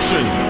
You.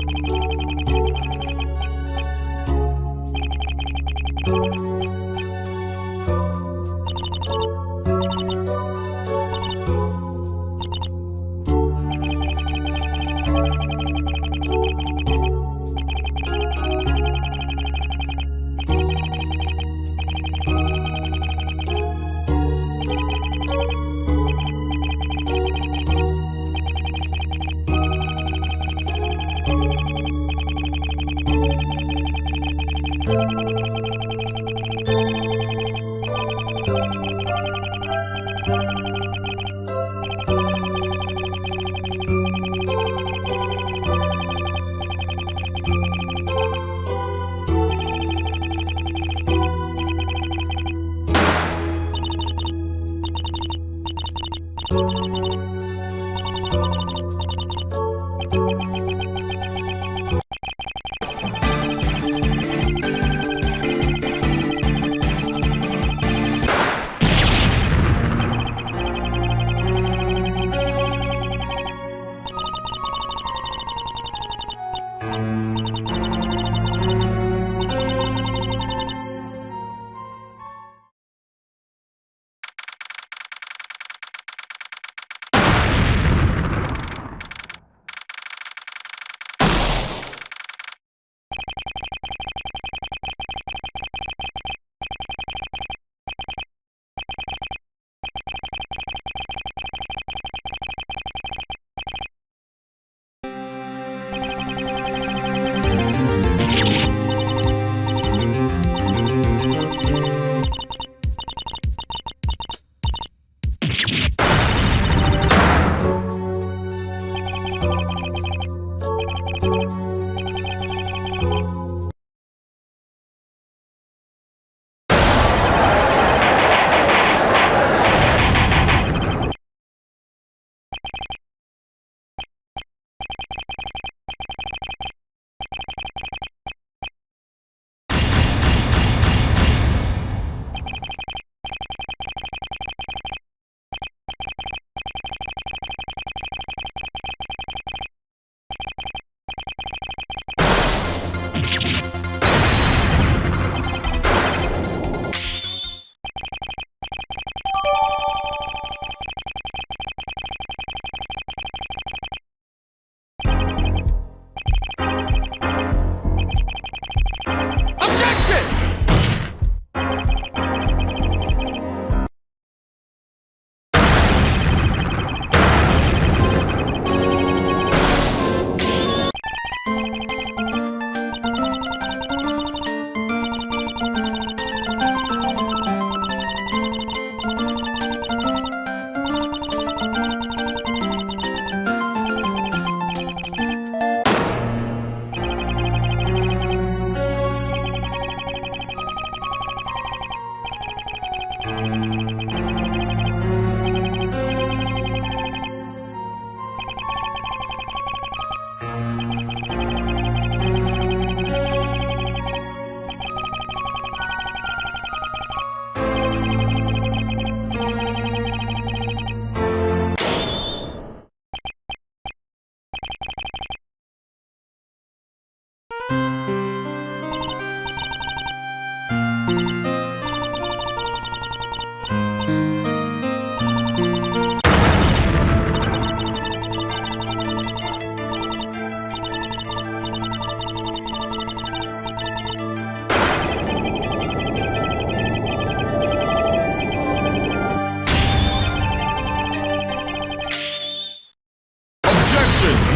是